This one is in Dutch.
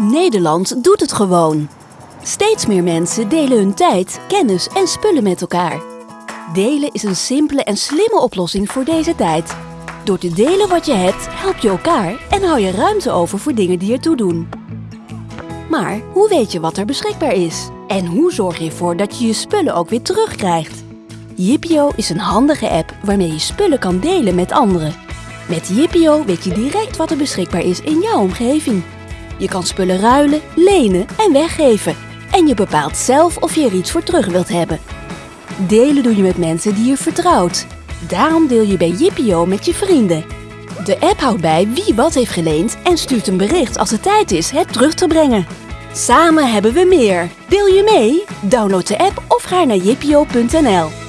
Nederland doet het gewoon. Steeds meer mensen delen hun tijd, kennis en spullen met elkaar. Delen is een simpele en slimme oplossing voor deze tijd. Door te delen wat je hebt, help je elkaar en hou je ruimte over voor dingen die ertoe doen. Maar hoe weet je wat er beschikbaar is? En hoe zorg je ervoor dat je je spullen ook weer terugkrijgt? Yippio is een handige app waarmee je spullen kan delen met anderen. Met Yippio weet je direct wat er beschikbaar is in jouw omgeving. Je kan spullen ruilen, lenen en weggeven. En je bepaalt zelf of je er iets voor terug wilt hebben. Delen doe je met mensen die je vertrouwt. Daarom deel je bij Yippio met je vrienden. De app houdt bij wie wat heeft geleend en stuurt een bericht als het tijd is het terug te brengen. Samen hebben we meer. Deel je mee? Download de app of ga naar yippio.nl.